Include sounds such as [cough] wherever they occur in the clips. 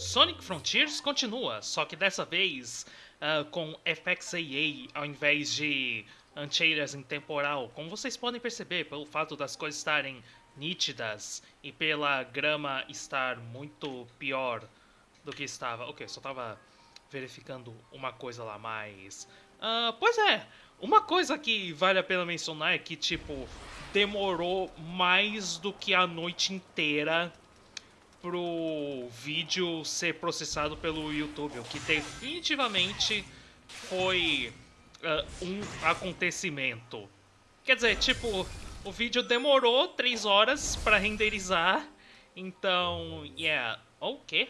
Sonic Frontiers continua, só que dessa vez uh, com FXAA ao invés de anti-aliasing em temporal. Como vocês podem perceber pelo fato das coisas estarem nítidas e pela grama estar muito pior do que estava. Ok, só estava verificando uma coisa lá, mas... Uh, pois é, uma coisa que vale a pena mencionar é que, tipo, demorou mais do que a noite inteira pro vídeo ser processado pelo YouTube, o que definitivamente foi uh, um acontecimento. Quer dizer, tipo, o vídeo demorou 3 horas para renderizar, então, yeah. O oh, quê?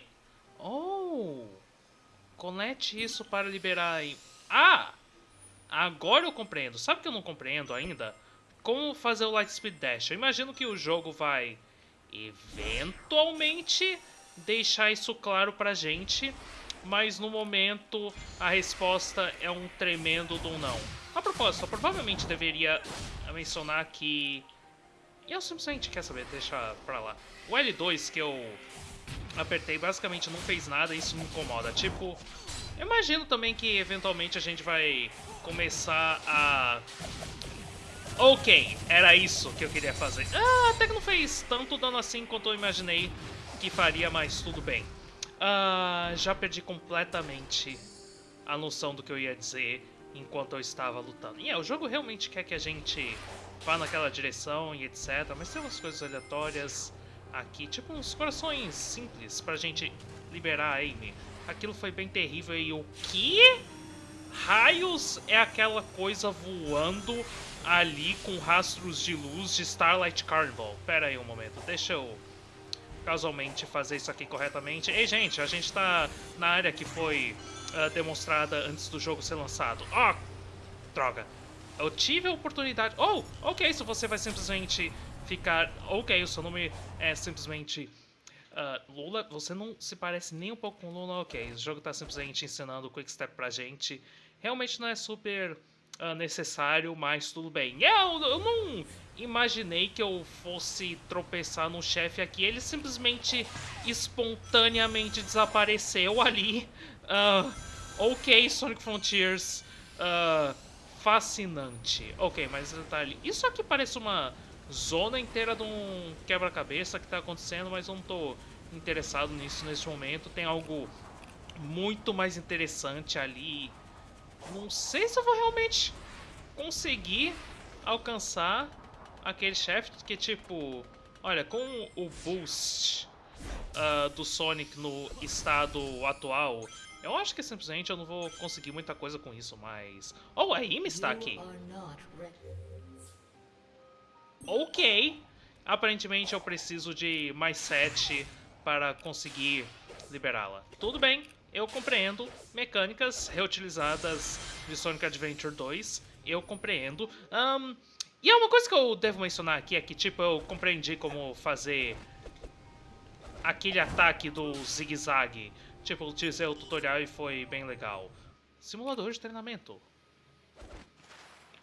Oh! Conecte isso para liberar... Ah! Agora eu compreendo. Sabe o que eu não compreendo ainda? Como fazer o Lightspeed Dash. Eu imagino que o jogo vai eventualmente deixar isso claro pra gente, mas no momento a resposta é um tremendo do não. A propósito, eu provavelmente deveria mencionar que... Eu simplesmente, quer saber, deixa pra lá. O L2 que eu apertei basicamente não fez nada isso me incomoda. Tipo, imagino também que eventualmente a gente vai começar a Ok, era isso que eu queria fazer. Ah, até que não fez tanto dano assim quanto eu imaginei que faria, mas tudo bem. Ah, já perdi completamente a noção do que eu ia dizer enquanto eu estava lutando. E é, o jogo realmente quer que a gente vá naquela direção e etc. Mas tem umas coisas aleatórias aqui, tipo uns corações simples pra gente liberar a Amy. Aquilo foi bem terrível e o que? Raios é aquela coisa voando ali com rastros de luz de Starlight Carnival. Pera aí um momento, deixa eu casualmente fazer isso aqui corretamente. Ei, gente, a gente tá na área que foi uh, demonstrada antes do jogo ser lançado. Ah, oh, droga. Eu tive a oportunidade... Oh, ok, se você vai simplesmente ficar... Ok, o seu nome é simplesmente... Uh, Lula, você não se parece nem um pouco com Lula, ok. O jogo tá simplesmente ensinando o Quick Step pra gente. Realmente não é super uh, necessário, mas tudo bem. Eu, eu não imaginei que eu fosse tropeçar no chefe aqui. Ele simplesmente espontaneamente desapareceu ali. Uh, ok, Sonic Frontiers. Uh, fascinante. Ok, mas ele tá ali. Isso aqui parece uma zona inteira de um quebra-cabeça que tá acontecendo, mas eu não tô interessado nisso nesse momento. Tem algo muito mais interessante ali não sei se eu vou realmente conseguir alcançar aquele chefe que, tipo... Olha, com o boost uh, do Sonic no estado atual, eu acho que simplesmente eu não vou conseguir muita coisa com isso, mas... Oh, a Amy está aqui. Ok. Aparentemente eu preciso de mais 7 para conseguir liberá-la. Tudo bem eu compreendo mecânicas reutilizadas de Sonic Adventure 2, eu compreendo. Um, e é uma coisa que eu devo mencionar aqui é que, tipo, eu compreendi como fazer aquele ataque do zigue-zague. Tipo, utilizei o tutorial e foi bem legal. Simulador de treinamento.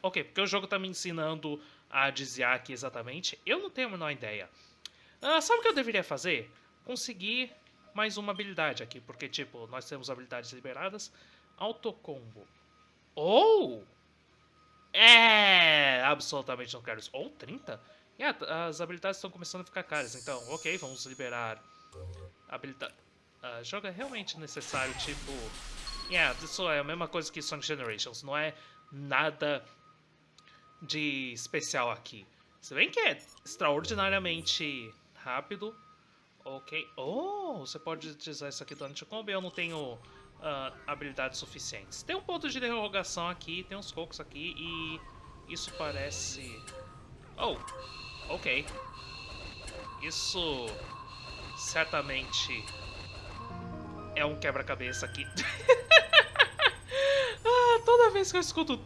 Ok, porque o jogo tá me ensinando a desviar aqui exatamente. Eu não tenho a menor ideia. Uh, sabe o que eu deveria fazer? Conseguir mais uma habilidade aqui, porque, tipo, nós temos habilidades liberadas. Autocombo. Ou... É... Absolutamente não quero isso. Ou 30? Yeah, as habilidades estão começando a ficar caras, então, ok, vamos liberar habilidade. Uh, jogo é realmente necessário, tipo... Yeah, isso é a mesma coisa que Sonic Generations, não é nada de especial aqui. Se bem que é extraordinariamente rápido, Ok. Oh, você pode utilizar isso aqui durante o eu não tenho uh, habilidades suficientes. Tem um ponto de derrogação aqui, tem uns cocos aqui e isso parece... Oh, ok. Isso certamente é um quebra-cabeça aqui. [laughs] ah, toda vez que eu escuto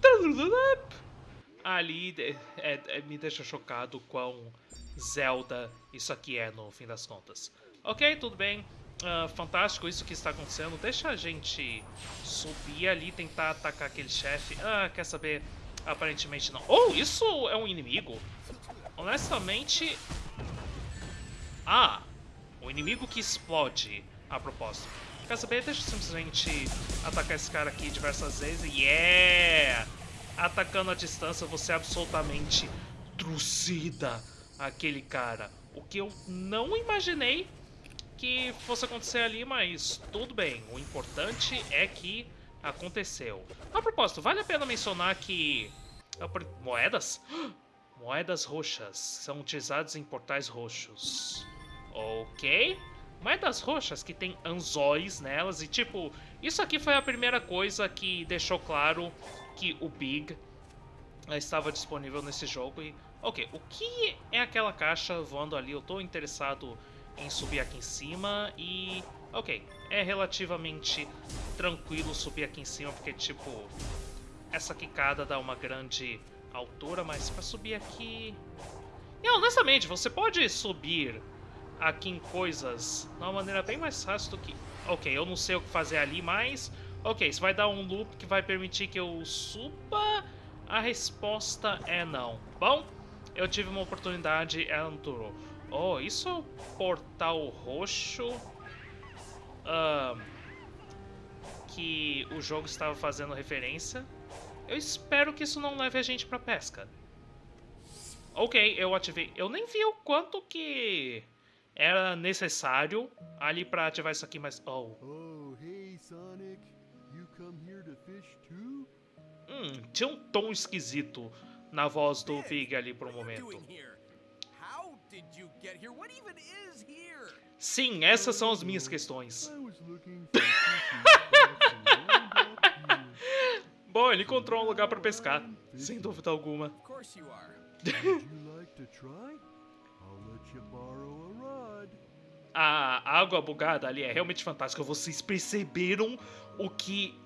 ali é, é, me deixa chocado quão Zelda isso aqui é, no fim das contas. Ok, tudo bem. Uh, fantástico isso que está acontecendo. Deixa a gente subir ali tentar atacar aquele chefe. Ah, quer saber? Aparentemente não. Oh, isso é um inimigo? Honestamente... Ah, o inimigo que explode. a propósito. Quer saber? Deixa eu simplesmente atacar esse cara aqui diversas vezes. Yeah! Atacando a distância, você absolutamente trucida aquele cara. O que eu não imaginei que fosse acontecer ali, mas tudo bem. O importante é que aconteceu. A propósito, vale a pena mencionar que... Moedas? [gasps] Moedas roxas são utilizadas em portais roxos. Ok. Moedas roxas que tem anzóis nelas e tipo, isso aqui foi a primeira coisa que deixou claro que o Big estava disponível nesse jogo e... Ok, o que é aquela caixa voando ali? Eu estou interessado em subir aqui em cima e... Ok, é relativamente tranquilo subir aqui em cima porque, tipo, essa quicada dá uma grande altura, mas para subir aqui... E honestamente, você pode subir aqui em coisas de uma maneira bem mais fácil do que... Ok, eu não sei o que fazer ali, mas... Ok, isso vai dar um loop que vai permitir que eu suba... A resposta é não. Bom, eu tive uma oportunidade, ela não durou. Oh, isso é o portal roxo... Uh, que o jogo estava fazendo referência. Eu espero que isso não leve a gente pra pesca. Ok, eu ativei. Eu nem vi o quanto que era necessário ali pra ativar isso aqui, mas... Oh. Oh, hey Sonic. You come here to fish too? Hum, tinha um tom esquisito na voz do Pig ali por um momento. Sim, essas são as minhas questões. [laughs] Bom, ele encontrou um lugar para pescar, sem dúvida alguma. [laughs] A água bugada ali é realmente fantástica. Vocês perceberam o que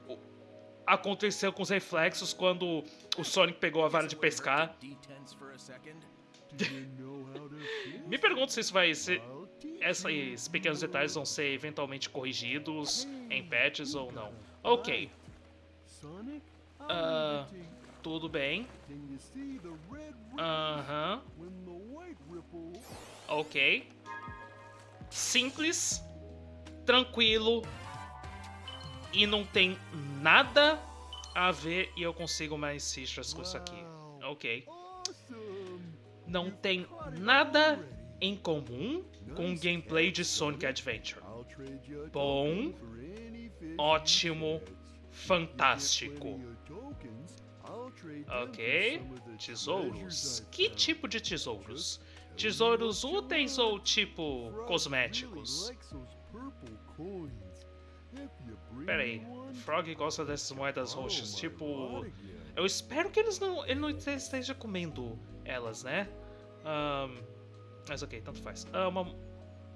aconteceu com os reflexos quando o Sonic pegou a vara de pescar? [laughs] Me pergunto se isso vai ser. Esses pequenos detalhes vão ser eventualmente corrigidos em patches ou não. Ok. Uh, tudo bem. Aham. Uh -huh. Ok. Simples. Tranquilo. E não tem nada a ver e eu consigo mais citrus com isso aqui. Ok. Não tem nada em comum com o gameplay de Sonic Adventure. Bom, ótimo, fantástico. Ok, tesouros. Que tipo de tesouros? Tesouros úteis ou tipo cosméticos? Pera aí, Frog gosta dessas moedas roxas, tipo... Eu espero que eles não, ele não esteja comendo elas, né? Um, mas ok, tanto faz. Uh, uma,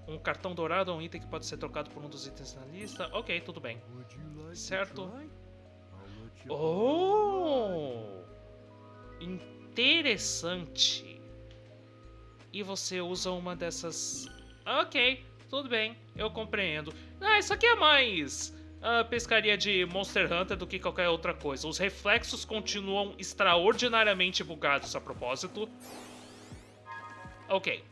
um cartão dourado é um item que pode ser trocado por um dos itens na lista. Ok, tudo bem. Certo. Oh! Interessante. E você usa uma dessas... Ok, tudo bem, eu compreendo. Ah, isso aqui é mais a pescaria de Monster Hunter do que qualquer outra coisa. Os reflexos continuam extraordinariamente bugados a propósito. Ok,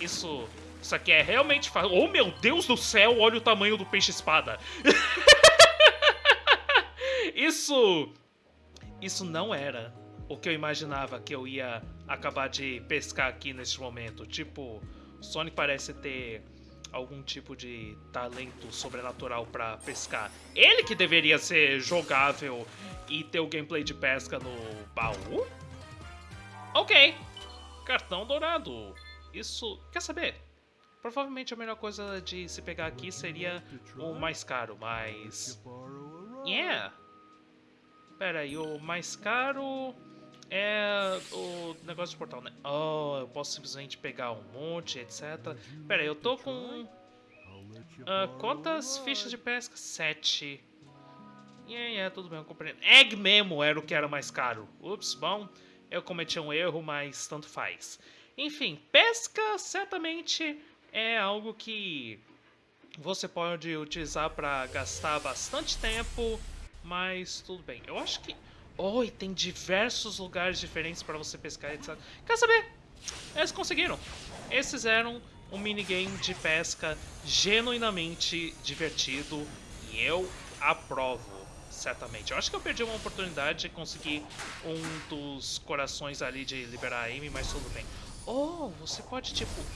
isso, isso aqui é realmente. Oh meu Deus do céu, olha o tamanho do peixe-espada. [laughs] isso, isso não era o que eu imaginava que eu ia acabar de pescar aqui neste momento. Tipo, Sonic parece ter algum tipo de talento sobrenatural para pescar. Ele que deveria ser jogável e ter o gameplay de pesca no baú? Ok. Cartão dourado. Isso... Quer saber? Provavelmente a melhor coisa de se pegar aqui seria o mais caro, mas... Yeah! Pera aí, o mais caro é o negócio de portal, né? Oh, eu posso simplesmente pegar um monte, etc. Pera aí, eu tô com... Uh, quantas fichas de pesca? Sete. Yeah, yeah, tudo bem, eu compreendo. Egg Memo era o que era mais caro. Ups, bom, eu cometi um erro, mas tanto faz. Enfim, pesca certamente é algo que você pode utilizar para gastar bastante tempo, mas tudo bem. Eu acho que Oh, e tem diversos lugares diferentes para você pescar, etc. Quer saber? Eles conseguiram. Eles fizeram um minigame de pesca genuinamente divertido e eu aprovo, certamente. Eu acho que eu perdi uma oportunidade de conseguir um dos corações ali de liberar a Amy, mas tudo bem. Oh, você pode, tipo,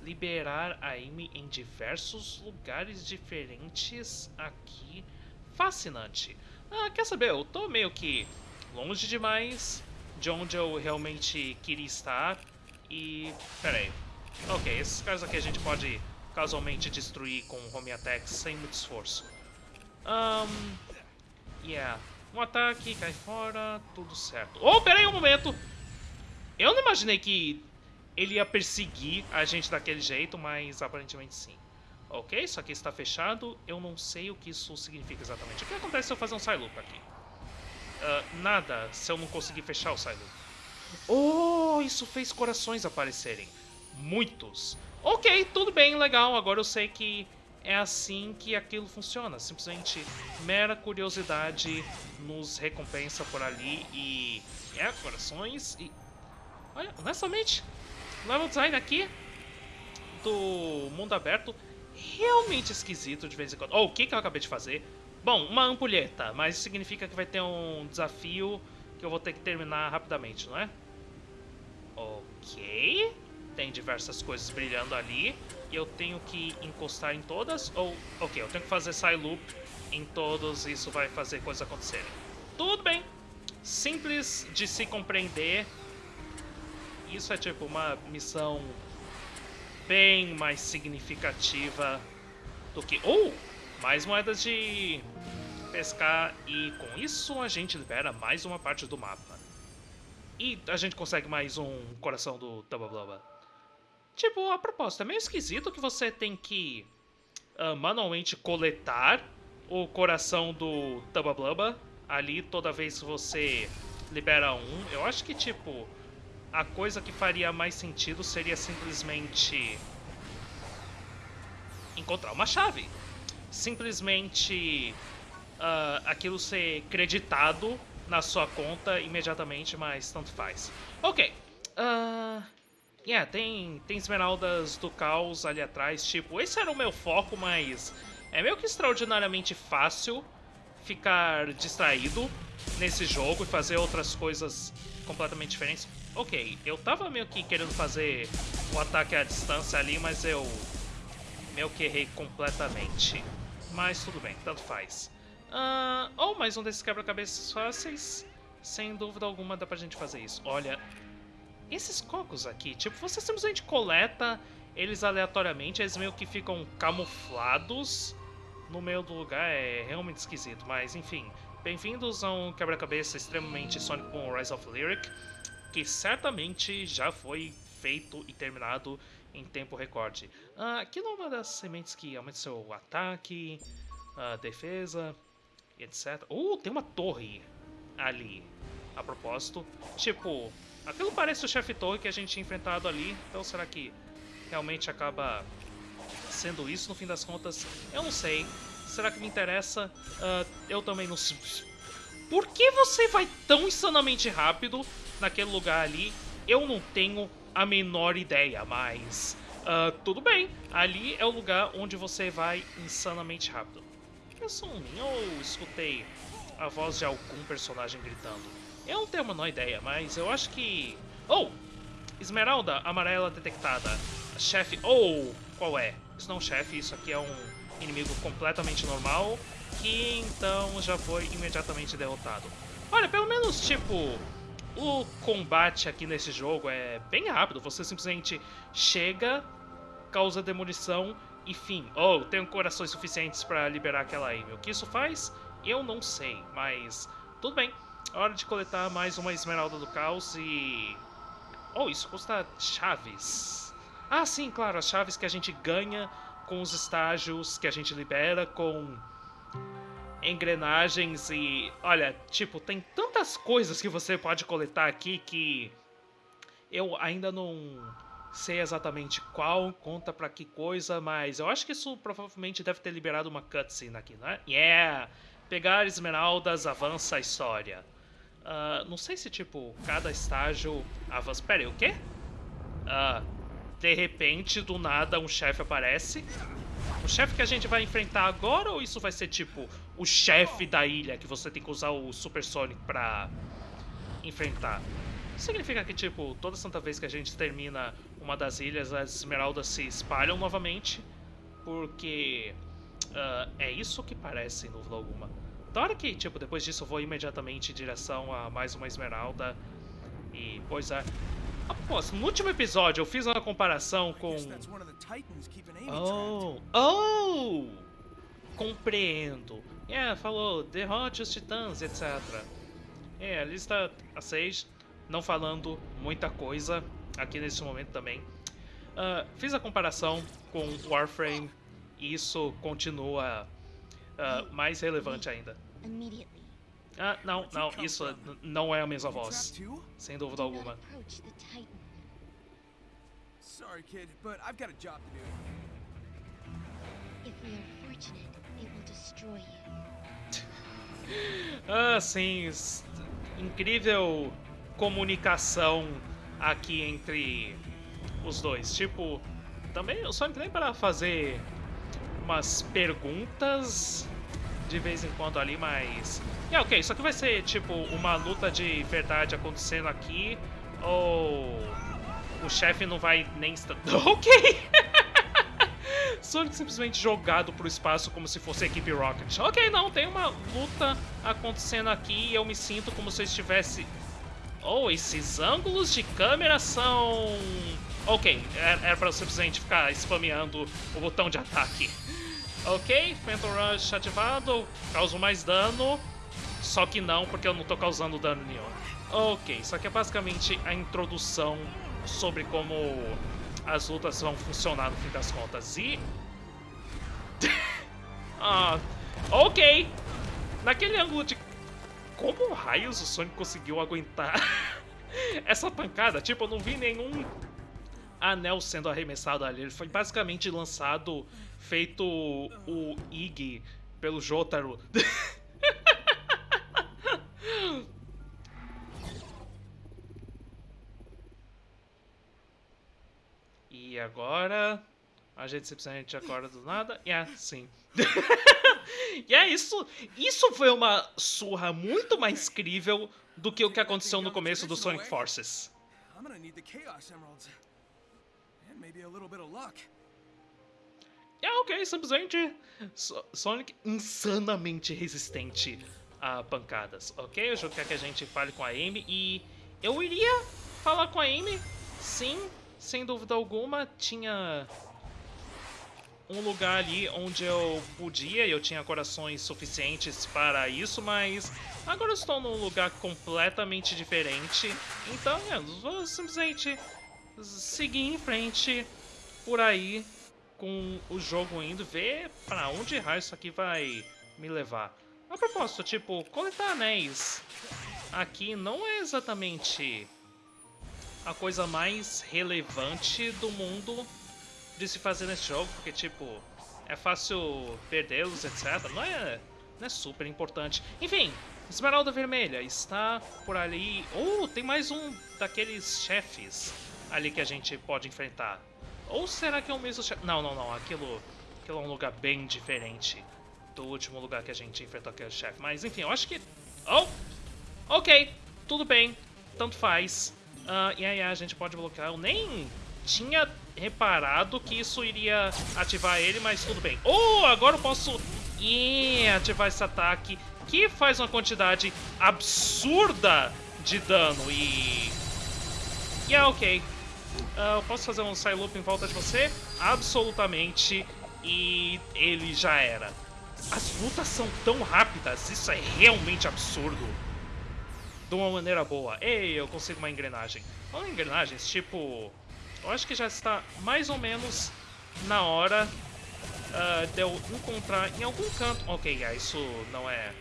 liberar a Amy em diversos lugares diferentes aqui. Fascinante. Ah, quer saber? Eu tô meio que longe demais de onde eu realmente queria estar. E... pera aí. Ok, esses caras aqui a gente pode casualmente destruir com home attacks sem muito esforço. Um, yeah. Um ataque, cai fora, tudo certo. Oh, pera aí um momento! Eu não imaginei que ele ia perseguir a gente daquele jeito, mas aparentemente sim. Ok, isso aqui está fechado. Eu não sei o que isso significa exatamente. O que acontece se eu fazer um Psyloop aqui? Uh, nada, se eu não conseguir fechar o Psyloop. Oh, isso fez corações aparecerem. Muitos. Ok, tudo bem, legal. Agora eu sei que é assim que aquilo funciona. Simplesmente mera curiosidade nos recompensa por ali e... É, corações e... Olha, honestamente, level design aqui do mundo aberto realmente esquisito de vez em quando. Oh, o que, que eu acabei de fazer? Bom, uma ampulheta, mas isso significa que vai ter um desafio que eu vou ter que terminar rapidamente, não é? Ok. Tem diversas coisas brilhando ali. E eu tenho que encostar em todas? Ou, ok, eu tenho que fazer side loop em todos isso vai fazer coisas acontecerem. Tudo bem. Simples de se compreender. Isso é tipo uma missão bem mais significativa do que... Oh! Mais moedas de pescar e com isso a gente libera mais uma parte do mapa. E a gente consegue mais um coração do Tababloba. Tipo, a proposta é meio esquisito que você tem que uh, manualmente coletar o coração do Tababloba ali toda vez que você libera um. Eu acho que, tipo, a coisa que faria mais sentido seria simplesmente encontrar uma chave. Simplesmente uh, aquilo ser creditado na sua conta imediatamente, mas tanto faz. Ok. Uh, yeah, tem, tem esmeraldas do caos ali atrás. Tipo, esse era o meu foco, mas é meio que extraordinariamente fácil ficar distraído nesse jogo e fazer outras coisas completamente diferentes. Ok, eu tava meio que querendo fazer o ataque à distância ali, mas eu meio que errei completamente. Mas tudo bem, tanto faz. Uh, ou mais um desses quebra-cabeças fáceis. Sem dúvida alguma dá pra gente fazer isso. Olha, esses cocos aqui, tipo, você simplesmente coleta eles aleatoriamente, eles meio que ficam camuflados no meio do lugar, é realmente esquisito, mas enfim. Bem-vindos a um quebra-cabeça extremamente Sonic Boom Rise of Lyric, que certamente já foi feito e terminado em tempo recorde. Uh, aquilo é uma das sementes que aumenta seu ataque, uh, defesa, etc. Uh, tem uma torre ali, a propósito. Tipo, aquilo parece o chefe torre que a gente tinha enfrentado ali, então será que realmente acaba sendo isso no fim das contas? Eu não sei. Será que me interessa? Uh, eu também não sei. Por que você vai tão insanamente rápido naquele lugar ali? Eu não tenho a menor ideia, mas uh, tudo bem. Ali é o lugar onde você vai insanamente rápido. Um mim ou escutei a voz de algum personagem gritando? Eu não tenho a menor ideia, mas eu acho que... Oh! Esmeralda amarela detectada. Chefe... Oh! Qual é? Isso não é um chefe, isso aqui é um inimigo completamente normal, que então já foi imediatamente derrotado. Olha, pelo menos, tipo, o combate aqui nesse jogo é bem rápido. Você simplesmente chega, causa demolição e fim. Oh, tenho corações suficientes para liberar aquela Amy. O que isso faz? Eu não sei, mas tudo bem. Hora de coletar mais uma esmeralda do caos e... Oh, isso custa chaves. Ah, sim, claro, as chaves que a gente ganha com os estágios que a gente libera, com engrenagens e... Olha, tipo, tem tantas coisas que você pode coletar aqui que eu ainda não sei exatamente qual, conta pra que coisa, mas eu acho que isso provavelmente deve ter liberado uma cutscene aqui, né? Yeah! Pegar esmeraldas avança a história. Uh, não sei se, tipo, cada estágio avança... Pera aí, o quê? Uh, de repente, do nada, um chefe aparece. O chefe que a gente vai enfrentar agora ou isso vai ser tipo o chefe da ilha que você tem que usar o Super Sonic pra enfrentar? Significa que, tipo, toda santa vez que a gente termina uma das ilhas, as esmeraldas se espalham novamente? Porque uh, é isso que parece, em dúvida alguma. Da hora que, tipo, depois disso eu vou imediatamente em direção a mais uma esmeralda. E, pois é. Após, no último episódio eu fiz uma comparação com... Oh, oh! Compreendo. É, falou, derrote os titãs, etc. É, a lista a 6, não falando muita coisa aqui nesse momento também. Uh, fiz a comparação com Warframe e isso continua uh, mais relevante ainda. Ah, não, não, isso não é a mesma voz. Sem dúvida alguma. Sorry, kid, but I've got a job to do. If we are fortunate, it will destroy you. ah, sim, incrível comunicação aqui entre os dois. Tipo, também eu só entrei para fazer umas perguntas de vez em quando ali, mas... É, ok, isso aqui vai ser, tipo, uma luta de verdade acontecendo aqui, ou o chefe não vai nem... [laughs] Ok! Sonic simplesmente jogado pro espaço como se fosse a equipe Rocket. Ok, não, tem uma luta acontecendo aqui e eu me sinto como se eu estivesse... Oh, esses ângulos de câmera são... Ok, era pra eu simplesmente ficar spameando o botão de ataque. Ok, Phantom Rush ativado, causo mais dano, só que não, porque eu não tô causando dano nenhum. Ok, isso aqui é basicamente a introdução sobre como as lutas vão funcionar no fim das contas. E... [laughs] ah, ok, naquele ângulo de... Como raios o Sonic conseguiu aguentar [laughs] essa pancada? Tipo, eu não vi nenhum anel sendo arremessado ali. Ele foi basicamente lançado feito o Ig pelo Jotaro. [laughs] e agora a gente simplesmente acorda do nada. É, yeah, sim. [laughs] e é isso. Isso foi uma surra muito mais crível do que o que aconteceu no começo do Sonic Forces. É ok, simplesmente Sonic insanamente resistente a pancadas, ok? Eu quero que a gente fale com a Amy e eu iria falar com a Amy, sim, sem dúvida alguma, tinha um lugar ali onde eu podia, eu tinha corações suficientes para isso, mas agora estou num lugar completamente diferente, então eu vou simplesmente seguir em frente por aí com o jogo indo, ver para onde raio isso aqui vai me levar. A propósito, tipo, coletar anéis aqui não é exatamente a coisa mais relevante do mundo de se fazer nesse jogo, porque, tipo, é fácil perdê-los, etc. Não é, não é super importante. Enfim, Esmeralda Vermelha está por ali. Oh, tem mais um daqueles chefes ali que a gente pode enfrentar. Ou será que é o mesmo chefe? Não, não, não. Aquilo, aquilo é um lugar bem diferente do último lugar que a gente enfrentou aquele chefe. Mas enfim, eu acho que... Oh! Ok, tudo bem. Tanto faz. Uh, e aí a gente pode bloquear. Eu nem tinha reparado que isso iria ativar ele, mas tudo bem. Oh, agora eu posso yeah, ativar esse ataque que faz uma quantidade absurda de dano e... Yeah, ok. Uh, eu posso fazer um side loop em volta de você? Absolutamente. E ele já era. As lutas são tão rápidas, isso é realmente absurdo. De uma maneira boa. Ei, eu consigo uma engrenagem. Em engrenagens, tipo... Eu acho que já está mais ou menos na hora uh, de eu encontrar em algum canto... Ok, isso não é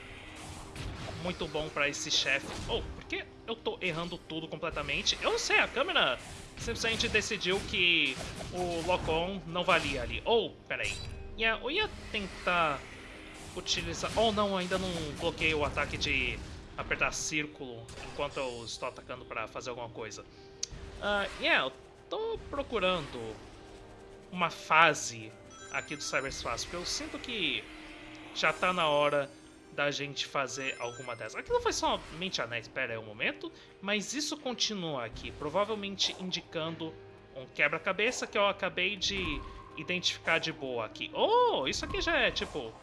muito bom pra esse chefe. Oh, por que eu tô errando tudo completamente? Eu não sei, a câmera simplesmente decidiu que o Locon não valia ali. Oh, peraí. Yeah, eu ia tentar utilizar... Oh, não, ainda não bloqueei o ataque de apertar círculo enquanto eu estou atacando para fazer alguma coisa. Uh, yeah, eu tô procurando uma fase aqui do cyberspace, porque eu sinto que já tá na hora da gente fazer alguma dessas. Aqui não foi somente anéis, espera aí um momento, mas isso continua aqui, provavelmente indicando um quebra-cabeça que eu acabei de identificar de boa aqui. Oh, isso aqui já é, tipo,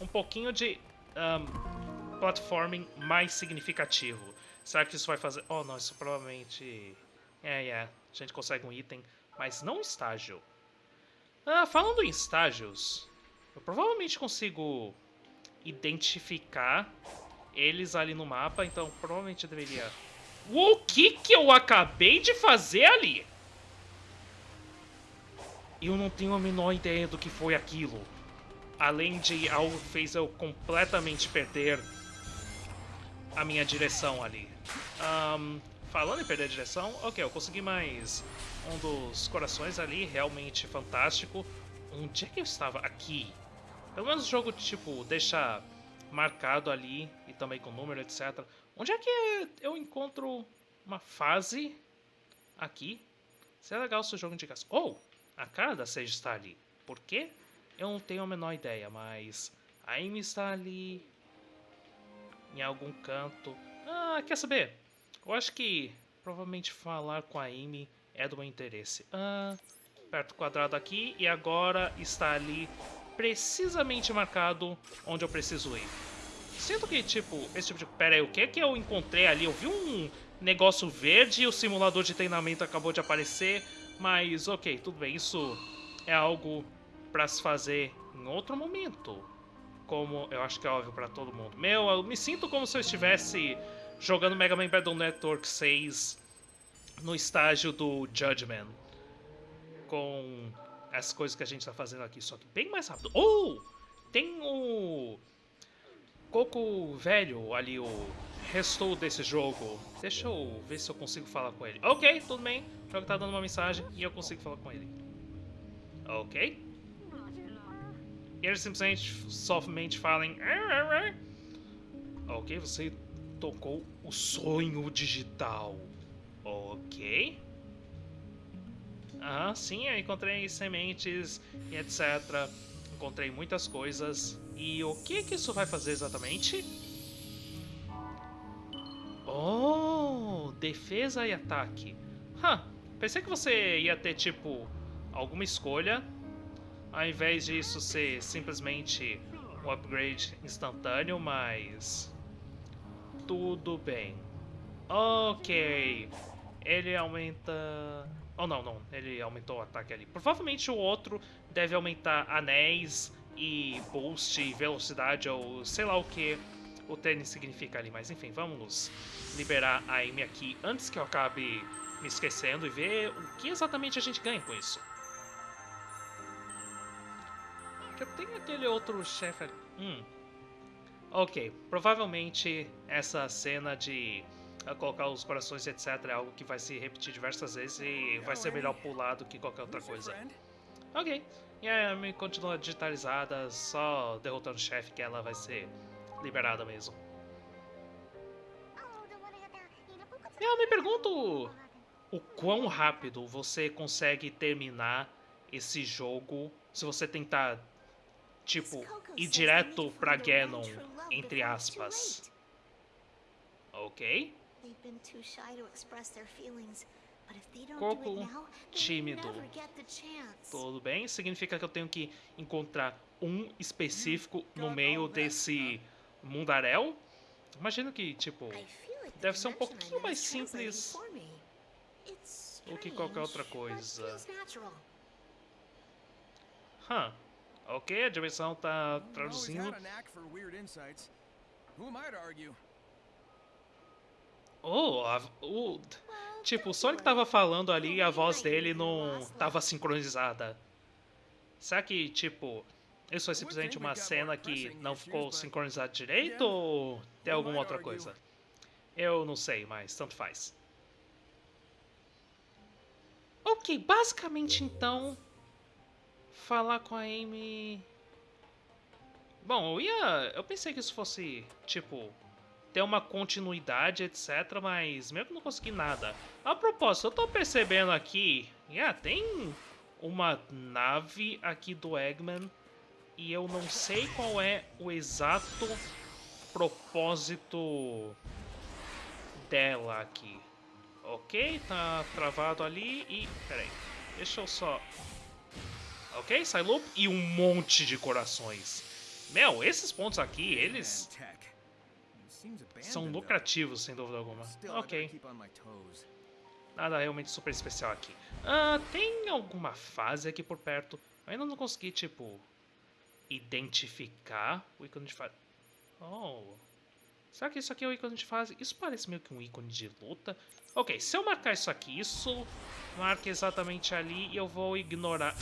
um pouquinho de um, platforming mais significativo. Será que isso vai fazer... Oh, não, isso provavelmente... É, é, a gente consegue um item, mas não um estágio. Ah, falando em estágios, eu provavelmente consigo identificar eles ali no mapa, então provavelmente eu deveria... O que que eu acabei de fazer ali? Eu não tenho a menor ideia do que foi aquilo. Além de algo fez eu completamente perder a minha direção ali. Um, falando em perder a direção, ok, eu consegui mais um dos corações ali, realmente fantástico. Onde é que eu estava? Aqui. Pelo menos o jogo, tipo, deixa marcado ali e também com número, etc. Onde é que eu encontro uma fase aqui? Seria legal se o jogo indicasse. Oh, a cara da Sage está ali. Por quê? Eu não tenho a menor ideia, mas a Amy está ali em algum canto. Ah, quer saber? Eu acho que provavelmente falar com a Amy é do meu interesse. Ah, perto do quadrado aqui e agora está ali precisamente marcado onde eu preciso ir. Sinto que, tipo, esse tipo de... Pera aí, o que é que eu encontrei ali? Eu vi um negócio verde e o simulador de treinamento acabou de aparecer, mas ok, tudo bem, isso é algo para se fazer em outro momento. Como eu acho que é óbvio para todo mundo. Meu, eu me sinto como se eu estivesse jogando Mega Man Battle Network 6 no estágio do Judgment. Com as coisas que a gente está fazendo aqui, só que bem mais rápido. Oh! Tem o Coco velho ali, o restou desse jogo. Deixa eu ver se eu consigo falar com ele. Ok, tudo bem. O jogo tá dando uma mensagem e eu consigo falar com ele. Ok. E ele simplesmente, somente fala em... Ok, você tocou o sonho digital. Ok. Ah, sim, eu encontrei sementes e etc. Encontrei muitas coisas. E o que, que isso vai fazer exatamente? Oh, defesa e ataque. Huh, pensei que você ia ter, tipo, alguma escolha. Ao invés disso ser simplesmente um upgrade instantâneo, mas... Tudo bem. Ok. Ele aumenta... Oh, não, não. Ele aumentou o ataque ali. Provavelmente o outro deve aumentar anéis e boost, velocidade ou sei lá o que o tênis significa ali. Mas enfim, vamos liberar a Amy aqui antes que eu acabe me esquecendo e ver o que exatamente a gente ganha com isso. Eu tenho aquele outro chefe ali. Hum. Ok, provavelmente essa cena de colocar os corações etc é algo que vai se repetir diversas vezes e vai ser melhor pular do que qualquer outra coisa. Ok, e a Amy continua digitalizada, só derrotando o chefe que ela vai ser liberada mesmo. Eu me pergunto o quão rápido você consegue terminar esse jogo se você tentar, tipo, ir direto pra Ganon, entre aspas. Ok? Coco tímido. Tudo bem? Significa que eu tenho que encontrar um específico no meio desse mundaréu? Imagino que, tipo, deve ser um pouquinho mais simples do que qualquer outra coisa. Huh. Ok, a dimensão tá traduzindo. Oh, a, o, tipo, o Sonic tava falando ali e a voz dele não tava sincronizada. Será que, tipo, isso foi simplesmente uma cena que não ficou sincronizada direito ou tem alguma outra coisa? Eu não sei, mas tanto faz. Ok, basicamente então, falar com a Amy... Bom, eu ia... Eu pensei que isso fosse, tipo, ter uma continuidade, etc. Mas mesmo que não consegui nada. A propósito, eu tô percebendo aqui Yeah, tem uma nave aqui do Eggman e eu não sei qual é o exato propósito dela aqui. Ok, tá travado ali e... Peraí, deixa eu só... Ok, sai loop e um monte de corações. Meu, esses pontos aqui, eles são lucrativos, sem dúvida alguma. Ok. Nada realmente super especial aqui. Ah, tem alguma fase aqui por perto? Eu ainda não consegui, tipo, identificar o ícone de fase. Oh. Será que isso aqui é o ícone de fase? Isso parece meio que um ícone de luta. Ok, se eu marcar isso aqui, isso marca exatamente ali e eu vou ignorar...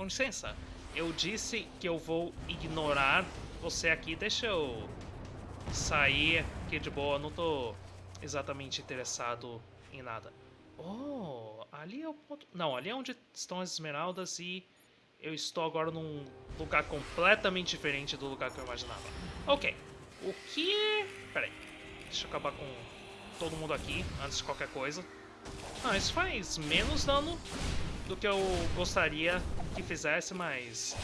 Com licença, eu disse que eu vou ignorar você aqui. Deixa eu sair aqui de boa, não tô exatamente interessado em nada. Oh, ali é o ponto... Não, ali é onde estão as esmeraldas e eu estou agora num lugar completamente diferente do lugar que eu imaginava. Ok, o que... Peraí, deixa eu acabar com todo mundo aqui antes de qualquer coisa. Ah, isso faz menos dano do que eu gostaria que fizesse, mas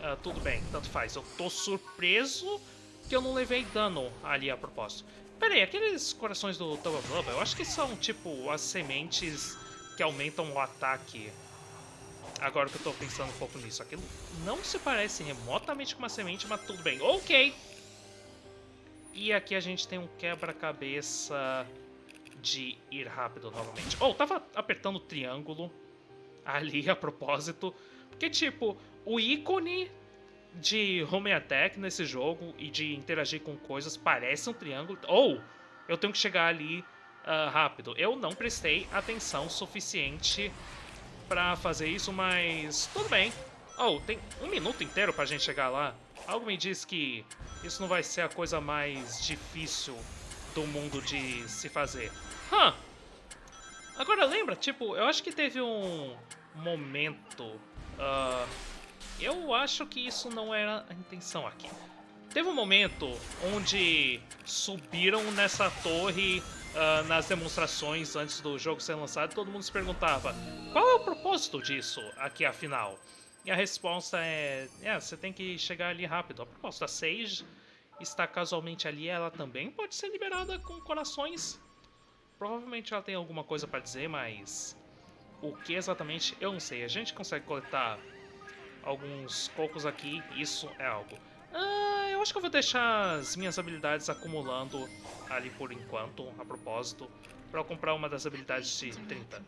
uh, tudo bem, tanto faz. Eu tô surpreso que eu não levei dano ali a propósito. Pera aí, aqueles corações do Tower Blubber, eu acho que são tipo as sementes que aumentam o ataque. Agora que eu tô pensando um pouco nisso. Aquilo não se parece remotamente com uma semente, mas tudo bem. Ok! E aqui a gente tem um quebra-cabeça de ir rápido novamente. Oh, tava apertando o triângulo ali a propósito. Porque, tipo, o ícone de home attack nesse jogo e de interagir com coisas parece um triângulo. Ou eu tenho que chegar ali uh, rápido. Eu não prestei atenção suficiente para fazer isso, mas tudo bem. Oh, tem um minuto inteiro pra gente chegar lá. Algo me diz que isso não vai ser a coisa mais difícil do mundo de se fazer. Hã? Huh. Agora lembra, tipo, eu acho que teve um momento... Uh, eu acho que isso não era a intenção aqui. Teve um momento onde subiram nessa torre uh, nas demonstrações antes do jogo ser lançado todo mundo se perguntava qual é o propósito disso aqui afinal? E a resposta é, é você tem que chegar ali rápido. A proposta a Sage está casualmente ali, ela também pode ser liberada com corações. Provavelmente ela tem alguma coisa para dizer, mas o que exatamente eu não sei. A gente consegue coletar alguns cocos aqui, isso é algo. Ah, eu acho que eu vou deixar as minhas habilidades acumulando ali por enquanto, a propósito, para eu comprar uma das habilidades de 30.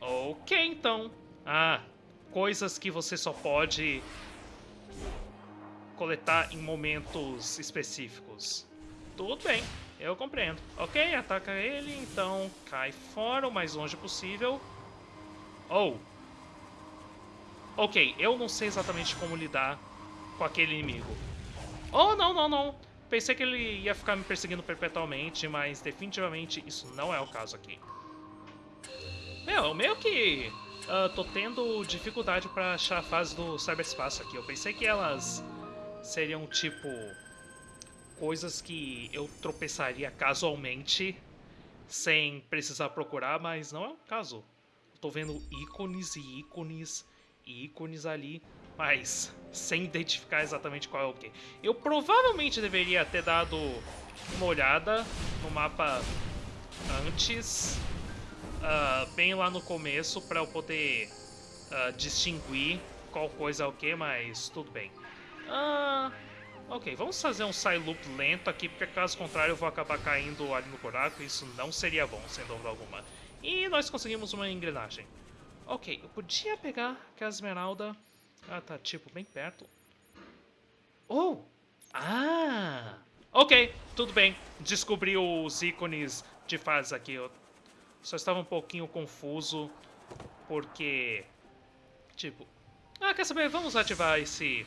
Ok, então. Ah, coisas que você só pode coletar em momentos específicos. Tudo bem, eu compreendo. Ok, ataca ele, então cai fora o mais longe possível. Oh. Ok, eu não sei exatamente como lidar com aquele inimigo. Oh, não, não, não. Pensei que ele ia ficar me perseguindo perpetualmente, mas definitivamente isso não é o caso aqui. Meu, meio que uh, tô tendo dificuldade pra achar a fase do cyberspaço aqui. Eu pensei que elas seriam, tipo, coisas que eu tropeçaria casualmente sem precisar procurar, mas não é o caso. Tô vendo ícones e ícones e ícones ali, mas sem identificar exatamente qual é o que. Eu provavelmente deveria ter dado uma olhada no mapa antes, uh, bem lá no começo, para eu poder uh, distinguir qual coisa é o que, mas tudo bem. Uh, ok, vamos fazer um side loop lento aqui, porque caso contrário eu vou acabar caindo ali no buraco e isso não seria bom, sem dúvida alguma. E nós conseguimos uma engrenagem. Ok, eu podia pegar aquela esmeralda. Ah, tá, tipo, bem perto. Oh! Ah! Ok, tudo bem. Descobri os ícones de fase aqui. Eu só estava um pouquinho confuso, porque... Tipo... Ah, quer saber? Vamos ativar esse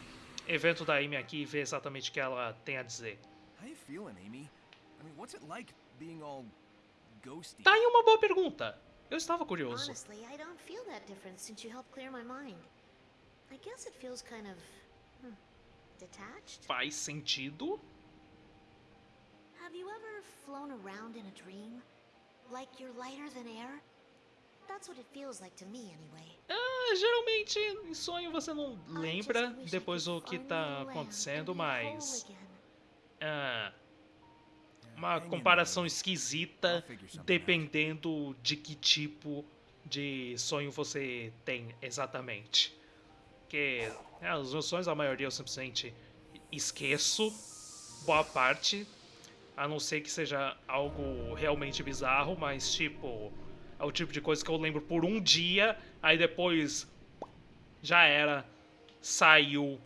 evento da Amy aqui e ver exatamente o que ela tem a dizer. How you feeling, Amy? I mean, what's it like being all ghosty. Tá aí uma boa pergunta. Eu estava curioso. Honestly, I don't feel that difference since you helped clear my mind. I guess it feels kind of hmm, detached. Faz sentido. Have you ever flown around in a dream? Like you're lighter than air? Ah, geralmente em sonho você não lembra depois o que tá acontecendo, mas. Ah, uma comparação esquisita dependendo de que tipo de sonho você tem exatamente. Porque é, os meus sonhos, a maioria eu simplesmente esqueço boa parte, a não ser que seja algo realmente bizarro, mas tipo, é o tipo de coisa que eu lembro por um dia, aí depois já era, saiu,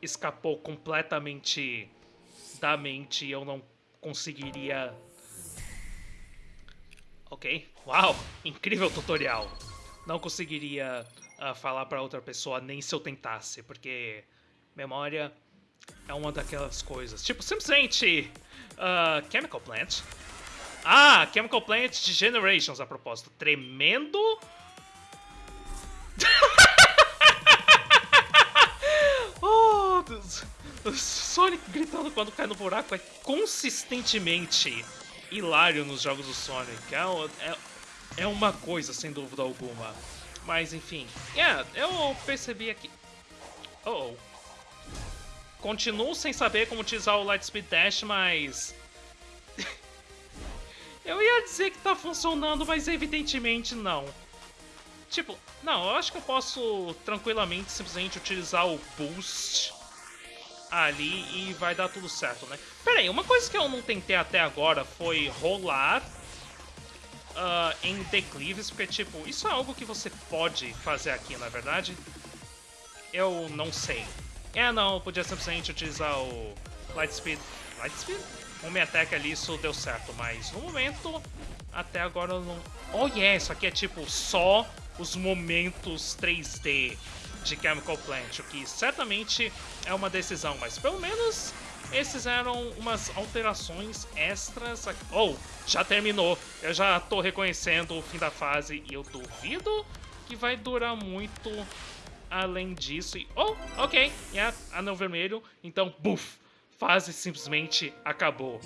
escapou completamente da mente e eu não conseguiria. Ok, uau, incrível tutorial. Não conseguiria uh, falar para outra pessoa nem se eu tentasse, porque memória é uma daquelas coisas. Tipo, simplesmente uh, Chemical Plant. Ah, Chemical Plant de Generations, a propósito. Tremendo. [laughs] oh, Sonic gritando quando cai no buraco é consistentemente hilário nos jogos do Sonic. É, é, é uma coisa, sem dúvida alguma. Mas enfim. Yeah, eu percebi aqui. Oh, oh. Continuo sem saber como utilizar o Lightspeed Dash, mas. Eu ia dizer que tá funcionando, mas evidentemente não. Tipo, não, eu acho que eu posso tranquilamente simplesmente utilizar o Boost ali e vai dar tudo certo, né? Pera aí, uma coisa que eu não tentei até agora foi rolar uh, em declives, porque, tipo, isso é algo que você pode fazer aqui, na é verdade? Eu não sei. É, não, podia simplesmente utilizar o Lightspeed... Lightspeed? O Mi Attack ali, isso deu certo, mas no momento, até agora eu não... Oh, yeah, isso aqui é, tipo, só os momentos 3D de Chemical Plant, o que certamente é uma decisão, mas pelo menos esses eram umas alterações extras. Aqui. Oh, já terminou. Eu já tô reconhecendo o fim da fase e eu duvido que vai durar muito além disso. E, oh, ok, yeah, anel vermelho. Então, buff, fase simplesmente acabou.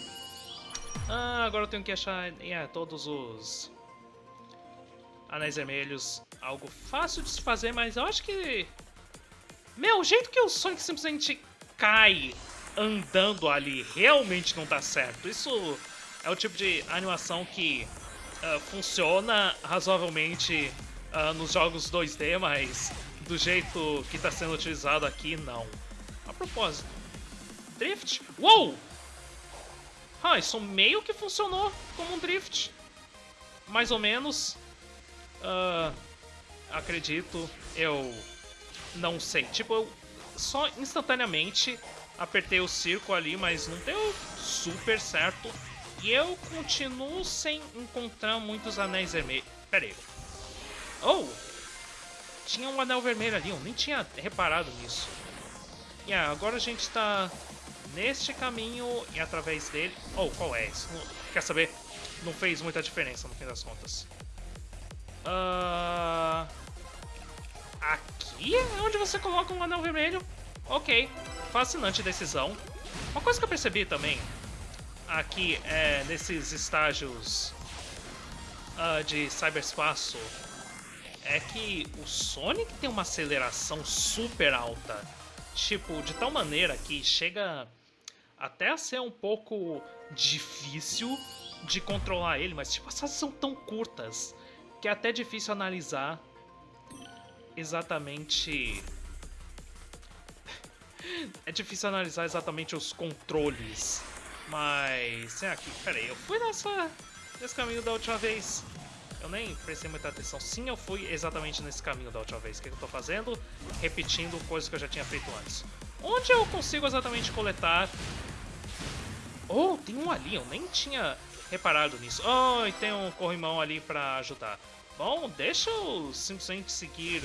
Ah, agora eu tenho que achar yeah, todos os anéis vermelhos. Algo fácil de se fazer, mas eu acho que... Meu, o jeito que o Sonic simplesmente cai andando ali realmente não tá certo. Isso é o tipo de animação que uh, funciona razoavelmente uh, nos jogos 2D, mas do jeito que está sendo utilizado aqui, não. A propósito, Drift? Uou! Ah, isso meio que funcionou como um Drift. Mais ou menos. Uh, acredito, eu não sei. Tipo, eu só instantaneamente apertei o circo ali, mas não deu super certo. E eu continuo sem encontrar muitos anéis vermelhos. Pera aí. Oh! Tinha um anel vermelho ali, eu nem tinha reparado nisso. Yeah, agora a gente está neste caminho e através dele... Oh, qual é? Não, quer saber? Não fez muita diferença no fim das contas. Uh... Aqui é onde você coloca um anel vermelho. Ok, fascinante decisão. Uma coisa que eu percebi também aqui é nesses estágios uh, de cyberspaço é que o Sonic tem uma aceleração super alta. Tipo, de tal maneira que chega até ser um pouco difícil de controlar ele, mas tipo, as fases são tão curtas que é até difícil analisar exatamente [laughs] é difícil analisar exatamente os controles. Mas, é aqui, peraí, eu fui nessa, nesse caminho da última vez. Eu nem prestei muita atenção. Sim, eu fui exatamente nesse caminho da última vez. O que eu tô fazendo? Repetindo coisas que eu já tinha feito antes. Onde eu consigo exatamente coletar... Oh, tem um ali, eu nem tinha reparado nisso. Oh, e tem um corrimão ali pra ajudar. Bom, deixa eu simplesmente seguir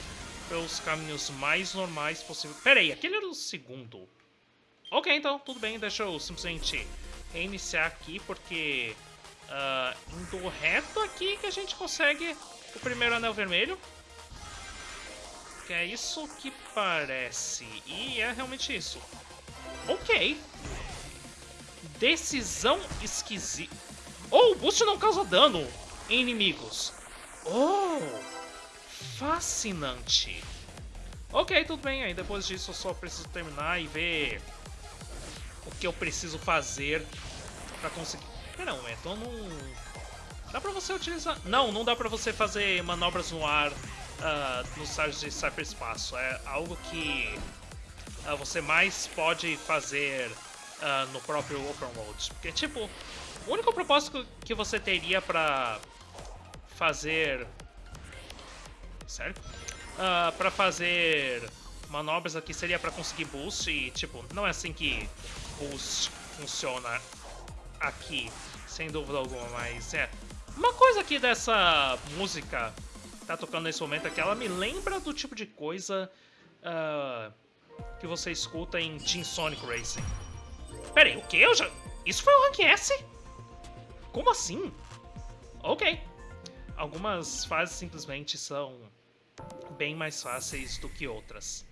pelos caminhos mais normais possível. Pera aí, aquele era o segundo. Ok, então, tudo bem, deixa eu simplesmente reiniciar aqui, porque uh, indo reto aqui que a gente consegue o primeiro anel vermelho. Que é isso que parece. E é realmente isso. Ok. Decisão esquisita. Oh, o boost não causa dano em inimigos. Oh, fascinante. Ok, tudo bem. Aí depois disso eu só preciso terminar e ver o que eu preciso fazer pra conseguir... Pera um momento, eu não... Dá pra você utilizar... Não, não dá pra você fazer manobras no ar uh, nos estágios de cyberespaço. É algo que uh, você mais pode fazer uh, no próprio Open World. Porque, tipo, o único propósito que você teria pra fazer... Sério? Uh, pra fazer manobras aqui seria pra conseguir boost e, tipo, não é assim que boost funciona aqui, sem dúvida alguma, mas é... Uma coisa aqui dessa música que tá tocando nesse momento é que ela me lembra do tipo de coisa uh, que você escuta em Team Sonic Racing. Pera aí, o que? Eu já... Isso foi o Rank S? Como assim? Ok. Algumas fases simplesmente são bem mais fáceis do que outras.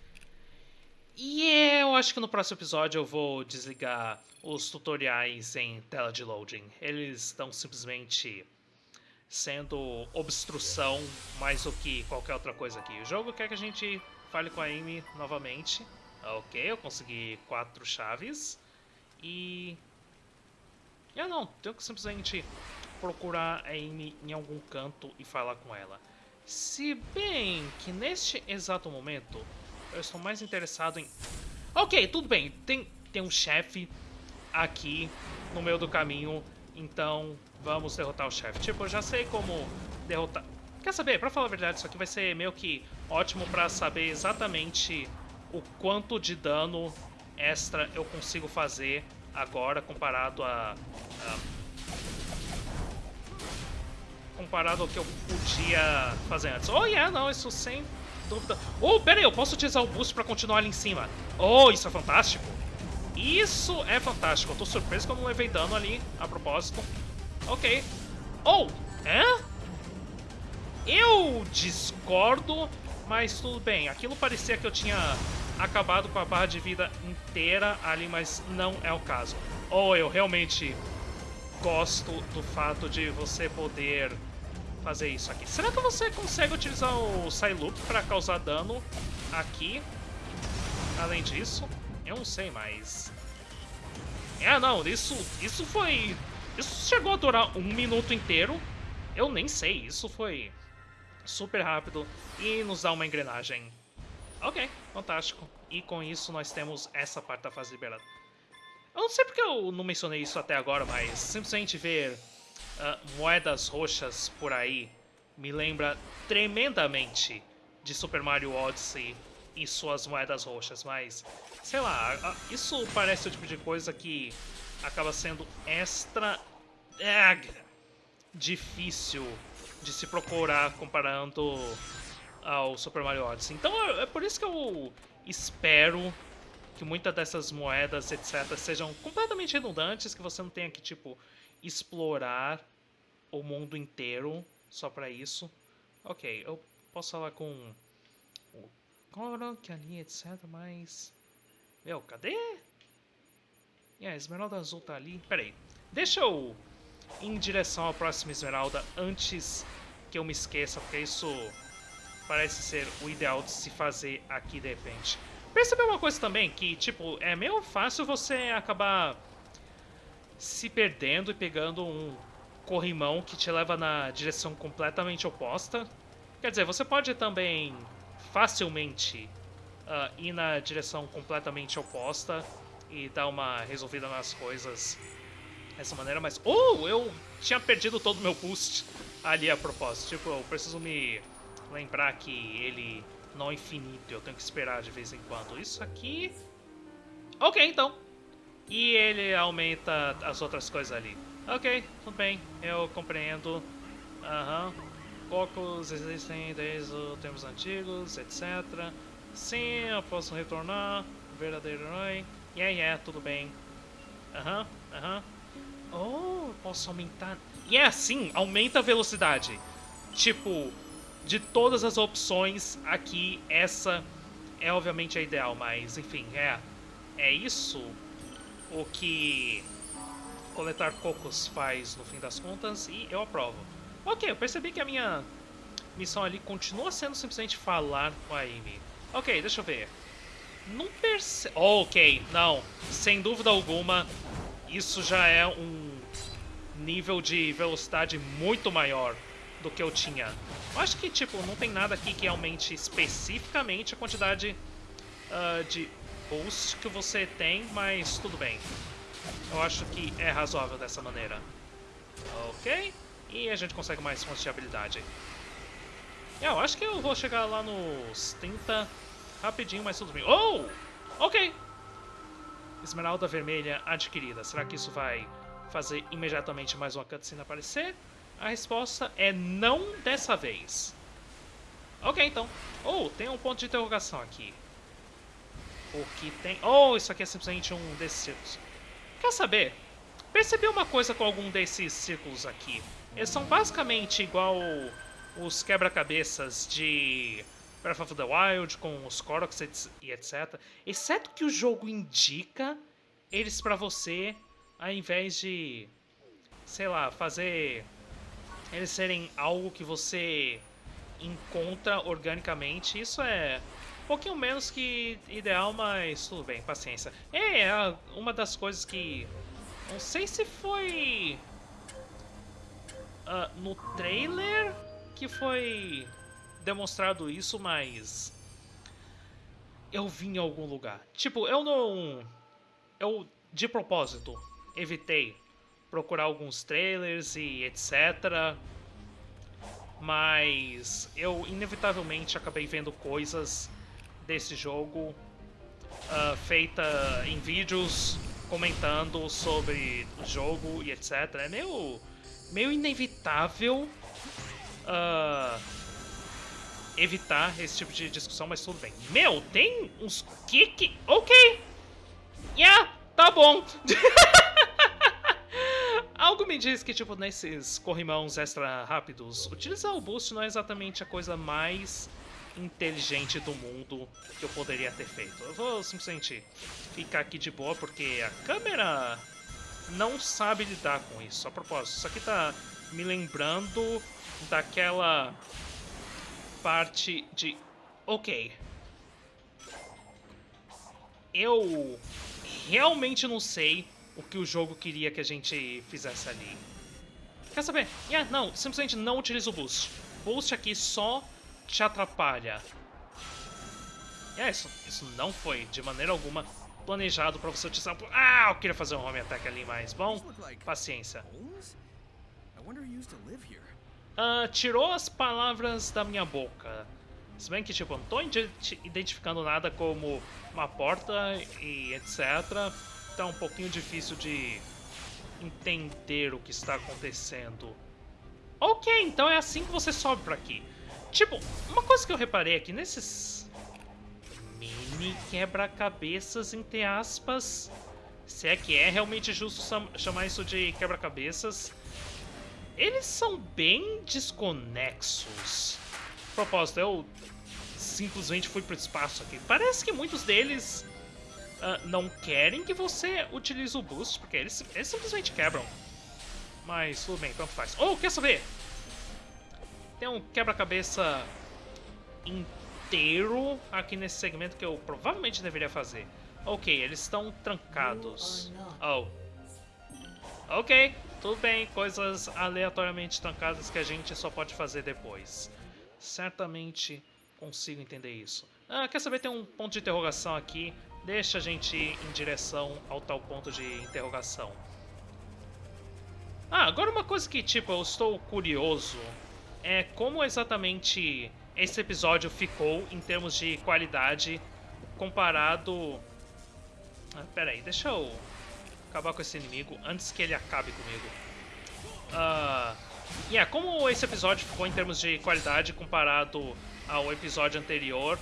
E eu acho que no próximo episódio eu vou desligar os tutoriais em tela de loading. Eles estão simplesmente sendo obstrução mais do que qualquer outra coisa aqui. O jogo quer que a gente fale com a Amy novamente. Ok, eu consegui quatro chaves. E... Eu não, tenho que simplesmente procurar a Amy em algum canto e falar com ela. Se bem que neste exato momento eu estou mais interessado em... Ok, tudo bem, tem, tem um chefe aqui no meio do caminho, então vamos derrotar o chefe. Tipo, eu já sei como derrotar... Quer saber? Pra falar a verdade, isso aqui vai ser meio que ótimo pra saber exatamente o quanto de dano extra eu consigo fazer agora comparado a, a comparado ao que eu podia fazer antes. Oh, yeah, não, isso sem dúvida. Oh, pera aí, eu posso utilizar o boost pra continuar ali em cima. Oh, isso é fantástico. Isso é fantástico. Eu tô surpreso que eu não levei dano ali, a propósito. Ok. Oh, é? Eu discordo, mas tudo bem. Aquilo parecia que eu tinha acabado com a barra de vida inteira ali, mas não é o caso. Ou eu realmente gosto do fato de você poder fazer isso aqui. Será que você consegue utilizar o Psyloop para causar dano aqui? Além disso, eu não sei, mas... É, não, isso, isso foi... Isso chegou a durar um minuto inteiro. Eu nem sei, isso foi super rápido e nos dá uma engrenagem Ok, fantástico. E com isso nós temos essa parte da fase liberada. Eu não sei porque eu não mencionei isso até agora, mas simplesmente ver uh, moedas roxas por aí me lembra tremendamente de Super Mario Odyssey e suas moedas roxas, mas sei lá, isso parece o tipo de coisa que acaba sendo extra é, difícil de se procurar comparando ao Super Mario Odyssey. Então é, é por isso que eu espero que muitas dessas moedas, etc, sejam completamente redundantes, que você não tenha que, tipo, explorar o mundo inteiro só pra isso. Ok, eu posso falar com o Korok ali, etc, mas... Meu, cadê? E a Esmeralda Azul tá ali. Pera aí, deixa eu ir em direção à próxima Esmeralda antes que eu me esqueça, porque isso parece ser o ideal de se fazer aqui de repente. Percebeu uma coisa também, que tipo, é meio fácil você acabar se perdendo e pegando um corrimão que te leva na direção completamente oposta. Quer dizer, você pode também facilmente uh, ir na direção completamente oposta e dar uma resolvida nas coisas dessa maneira, mas... Oh, eu tinha perdido todo o meu boost ali a propósito. Tipo, eu preciso me lembrar que ele não é infinito, eu tenho que esperar de vez em quando. Isso aqui... Ok, então. E ele aumenta as outras coisas ali. Ok, tudo bem, eu compreendo. Aham. Uhum. Poucos existem desde os tempos antigos, etc. Sim, eu posso retornar. Verdadeiro herói. Yeah, yeah, tudo bem. Aham, uhum, aham. Uhum. Oh, posso aumentar... Yeah, é assim, aumenta a velocidade. Tipo, de todas as opções aqui, essa é obviamente a ideal, mas enfim, é, é isso o que coletar cocos faz no fim das contas e eu aprovo. Ok, eu percebi que a minha missão ali continua sendo simplesmente falar com a Amy. Ok, deixa eu ver. Não perce... ok, não. Sem dúvida alguma, isso já é um nível de velocidade muito maior do que eu tinha. Eu acho que, tipo, não tem nada aqui que aumente especificamente a quantidade uh, de boost que você tem, mas tudo bem. Eu acho que é razoável dessa maneira. Ok. E a gente consegue mais fontes de habilidade. É, eu acho que eu vou chegar lá nos 30 rapidinho, mas tudo bem. Oh! Ok! Esmeralda vermelha adquirida. Será que isso vai fazer imediatamente mais uma cutscene aparecer? A resposta é não dessa vez. Ok, então. Oh, tem um ponto de interrogação aqui. O que tem... Oh, isso aqui é simplesmente um desses círculos. Quer saber? Percebi uma coisa com algum desses círculos aqui. Eles são basicamente igual os quebra-cabeças de Breath of the Wild, com os Koroks e etc. Exceto que o jogo indica eles para você, ao invés de, sei lá, fazer eles serem algo que você encontra organicamente. Isso é um pouquinho menos que ideal, mas tudo bem, paciência. É, uma das coisas que... Não sei se foi... Uh, no trailer que foi demonstrado isso, mas eu vi em algum lugar. Tipo, eu não eu de propósito evitei procurar alguns trailers e etc. Mas eu inevitavelmente acabei vendo coisas desse jogo uh, feita em vídeos comentando sobre o jogo e etc. É meio, meio inevitável uh, evitar esse tipo de discussão, mas tudo bem. Meu, tem uns kick... Ok! Yeah, tá bom. [laughs] Algo me diz que, tipo, nesses corrimãos extra rápidos, utilizar o boost não é exatamente a coisa mais inteligente do mundo que eu poderia ter feito. Eu vou simplesmente ficar aqui de boa, porque a câmera não sabe lidar com isso. A propósito, isso aqui tá me lembrando daquela parte de... Ok. Eu realmente não sei o que o jogo queria que a gente fizesse ali. Quer saber? Yeah, não, simplesmente não utiliza o boost. Boost aqui só te atrapalha. Yeah, isso, isso não foi, de maneira alguma, planejado pra você utilizar... Ah, eu queria fazer um home attack ali, mas bom, paciência. Uh, tirou as palavras da minha boca. Se bem que, tipo, não tô identificando nada como uma porta e etc. Tá um pouquinho difícil de entender o que está acontecendo. Ok, então é assim que você sobe pra aqui. Tipo, uma coisa que eu reparei aqui nesses mini quebra-cabeças, entre aspas, se é que é realmente justo chamar isso de quebra-cabeças, eles são bem desconexos. Propósito, eu simplesmente fui pro espaço aqui. Parece que muitos deles uh, não querem que você utilize o boost, porque eles, eles simplesmente quebram. Mas tudo bem, tanto faz. Oh, quer saber? Tem um quebra-cabeça inteiro aqui nesse segmento que eu provavelmente deveria fazer. Ok, eles estão trancados. Oh. Ok, tudo bem, coisas aleatoriamente trancadas que a gente só pode fazer depois. Certamente consigo entender isso. Ah, quer saber, tem um ponto de interrogação aqui. Deixa a gente ir em direção ao tal ponto de interrogação. Ah, agora uma coisa que, tipo, eu estou curioso é como exatamente esse episódio ficou em termos de qualidade comparado... Ah, pera aí, deixa eu acabar com esse inimigo antes que ele acabe comigo. Uh, yeah, como esse episódio ficou em termos de qualidade comparado ao episódio anterior,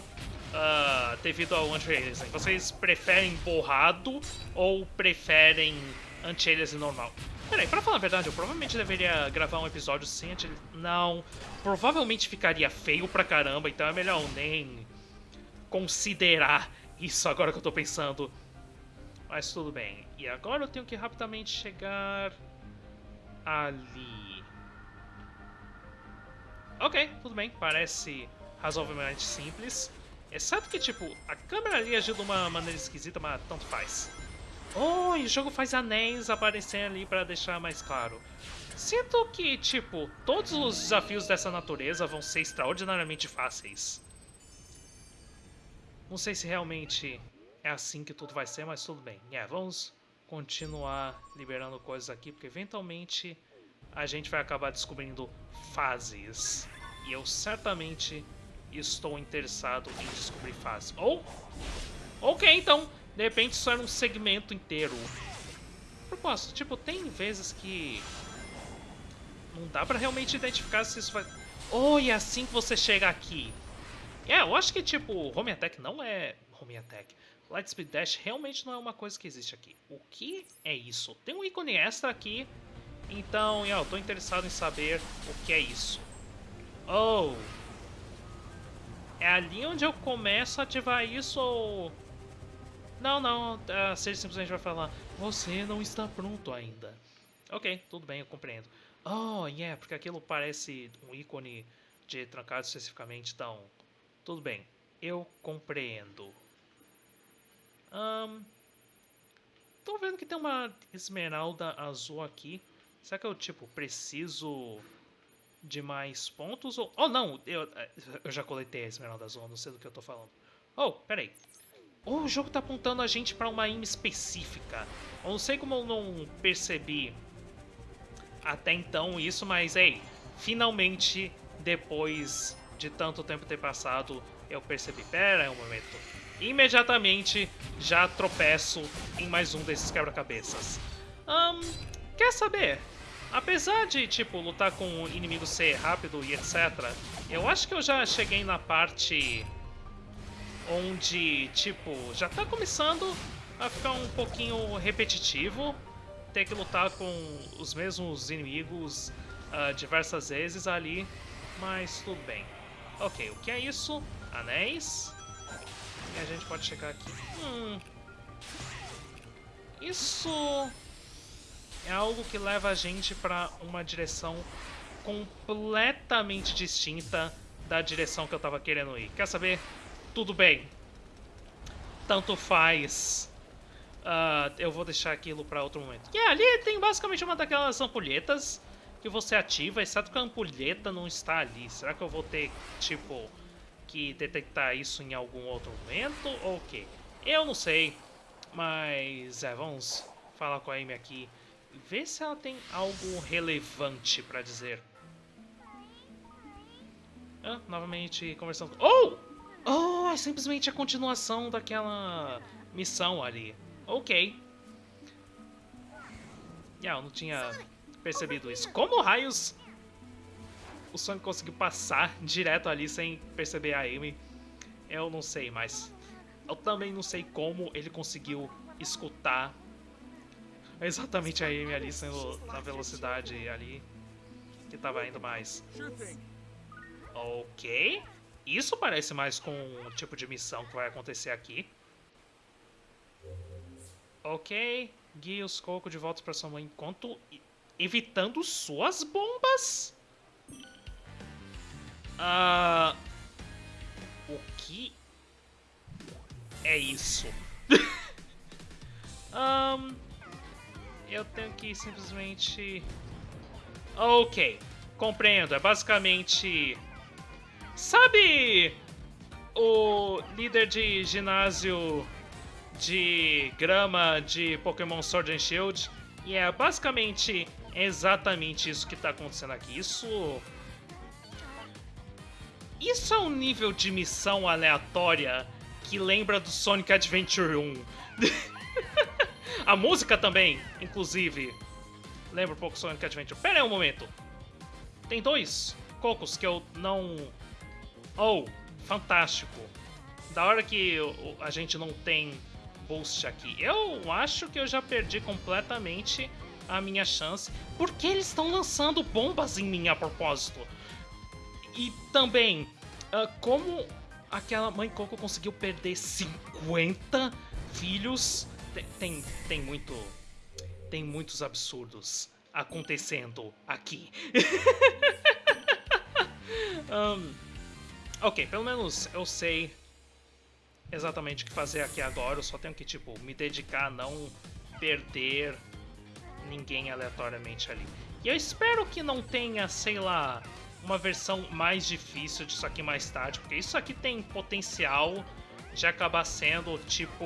uh, devido ao anti-aliasing? Vocês preferem borrado ou preferem anti-aliasing normal? Peraí, pra falar a verdade, eu provavelmente deveria gravar um episódio sem anti Não, provavelmente ficaria feio pra caramba, então é melhor nem considerar isso agora que eu tô pensando. Mas tudo bem. E agora eu tenho que rapidamente chegar ali. Ok, tudo bem. Parece razoavelmente simples. Exceto que, tipo, a câmera ali agiu de uma maneira esquisita, mas tanto faz. Oh, e o jogo faz anéis aparecer ali para deixar mais claro. Sinto que, tipo, todos os desafios dessa natureza vão ser extraordinariamente fáceis. Não sei se realmente é assim que tudo vai ser, mas tudo bem. É, vamos continuar liberando coisas aqui, porque eventualmente a gente vai acabar descobrindo fases. E eu certamente estou interessado em descobrir fases. Ou, ok, então, de repente isso era um segmento inteiro. Propósito, tipo, tem vezes que não dá pra realmente identificar se isso vai... Oh, e é assim que você chega aqui. É, eu acho que, tipo, Home Attack não é... Home Attack. Lightspeed Dash realmente não é uma coisa que existe aqui. O que é isso? Tem um ícone extra aqui, então eu tô interessado em saber o que é isso. Oh! É ali onde eu começo a ativar isso ou... Não, não, a Sage simplesmente vai falar Você não está pronto ainda. Ok, tudo bem, eu compreendo. Oh, yeah, porque aquilo parece um ícone de trancado especificamente, então... Tudo bem, eu compreendo. Um, tô vendo que tem uma esmeralda azul aqui. Será que eu, tipo, preciso de mais pontos? Ou... Oh, não! Eu, eu já coletei a esmeralda azul, não sei do que eu tô falando. Oh, peraí. Oh, o jogo tá apontando a gente pra uma imã específica. Eu não sei como eu não percebi até então isso, mas, ei, finalmente, depois de tanto tempo ter passado, eu percebi. Pera aí um momento imediatamente já tropeço em mais um desses quebra-cabeças. Um, quer saber? Apesar de, tipo, lutar com o inimigo ser rápido e etc., eu acho que eu já cheguei na parte onde, tipo, já tá começando a ficar um pouquinho repetitivo ter que lutar com os mesmos inimigos uh, diversas vezes ali, mas tudo bem. Ok, o que é isso? Anéis. E a gente pode chegar aqui. Hum. Isso é algo que leva a gente para uma direção completamente distinta da direção que eu tava querendo ir. Quer saber? Tudo bem. Tanto faz. Uh, eu vou deixar aquilo para outro momento. E ali tem basicamente uma daquelas ampulhetas que você ativa, exceto que a ampulheta não está ali. Será que eu vou ter, tipo, que detectar isso em algum outro momento ou o quê? Eu não sei, mas é, vamos falar com a Amy aqui ver se ela tem algo relevante para dizer. Ah, novamente conversando. Oh! Oh, é simplesmente a continuação daquela missão ali. Ok. Yeah, eu não tinha percebido isso. Como raios o Sonic conseguiu passar [laughs] direto ali sem perceber a Amy. Eu não sei, mas eu também não sei como ele conseguiu escutar exatamente a Amy ali sendo na velocidade ali que tava indo mais. Ok. Isso parece mais com o tipo de missão que vai acontecer aqui. Ok. Guie os Coco de volta para sua mãe enquanto evitando suas bombas. Uh, o que é isso? [laughs] um, eu tenho que simplesmente... Ok, compreendo. É basicamente... Sabe o líder de ginásio de grama de Pokémon Sword and Shield? E é basicamente exatamente isso que está acontecendo aqui. Isso isso é um nível de missão aleatória que lembra do Sonic Adventure 1. [laughs] a música também, inclusive, lembra um pouco Sonic Adventure. Pera aí um momento. Tem dois cocos que eu não... Oh, fantástico. Da hora que a gente não tem boost aqui. Eu acho que eu já perdi completamente a minha chance. Porque eles estão lançando bombas em mim a propósito. E também, uh, como aquela mãe Coco conseguiu perder 50 filhos tem, tem, muito. Tem muitos absurdos acontecendo aqui. [laughs] um, ok, pelo menos eu sei exatamente o que fazer aqui agora. Eu só tenho que, tipo, me dedicar a não perder ninguém aleatoriamente ali. E eu espero que não tenha, sei lá, uma versão mais difícil disso aqui mais tarde, porque isso aqui tem potencial de acabar sendo, tipo...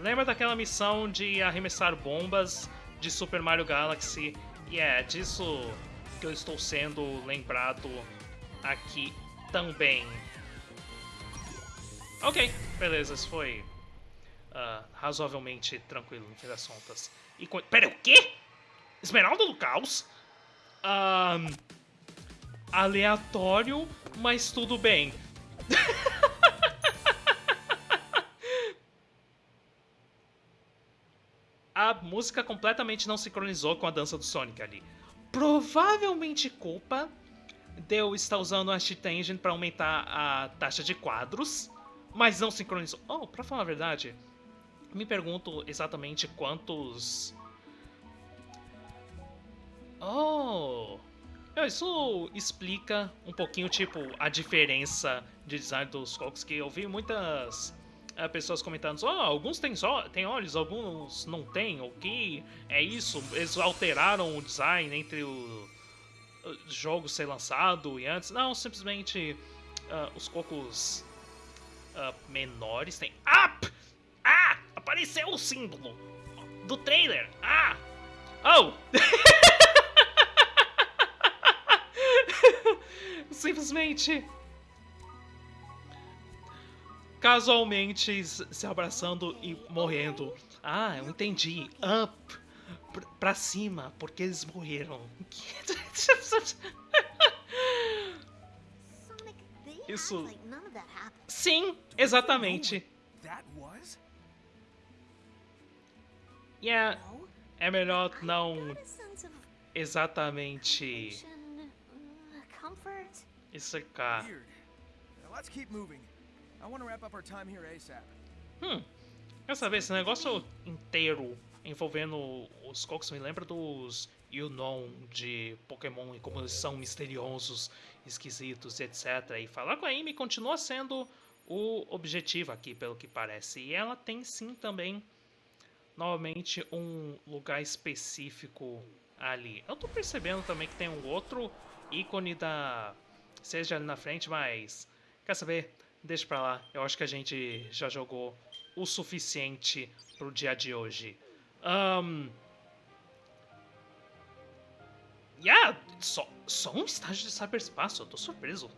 Lembra daquela missão de arremessar bombas de Super Mario Galaxy? E é disso que eu estou sendo lembrado aqui também. Ok, beleza, isso foi uh, razoavelmente tranquilo no fim das contas. E Pera, o quê? Esmeralda do Caos? Um, aleatório, mas tudo bem. [laughs] a música completamente não sincronizou com a dança do Sonic ali. Provavelmente culpa de eu estar usando a Cheat Engine para aumentar a taxa de quadros, mas não sincronizou. Oh, pra falar a verdade, me pergunto exatamente quantos... Oh... Isso explica um pouquinho, tipo, a diferença de design dos cocos, que eu vi muitas uh, pessoas comentando, oh, alguns têm, só, têm olhos, alguns não têm, o que é isso? Eles alteraram o design entre o, o jogo ser lançado e antes? Não, simplesmente uh, os cocos uh, menores têm... Ah! Apareceu o símbolo do trailer! Ah! Oh! [laughs] Simplesmente casualmente se abraçando e morrendo. Ah, eu entendi. Up. Pra cima, porque eles morreram. [laughs] Isso. Sim, exatamente. Yeah, é melhor não exatamente isso cá. Let's keep moving. I want to wrap up our time here ASAP. Hum. Quer saber, esse negócio inteiro envolvendo os Cocos me lembra dos Yunon de Pokémon e como eles são misteriosos, esquisitos, etc. E falar com a Amy continua sendo o objetivo aqui, pelo que parece. E ela tem sim também, novamente, um lugar específico ali. Eu tô percebendo também que tem um outro ícone da... Seja ali na frente, mas... Quer saber? Deixa pra lá. Eu acho que a gente já jogou o suficiente pro dia de hoje. Um... Yeah, só, só um estágio de cyberspaço, eu tô surpreso.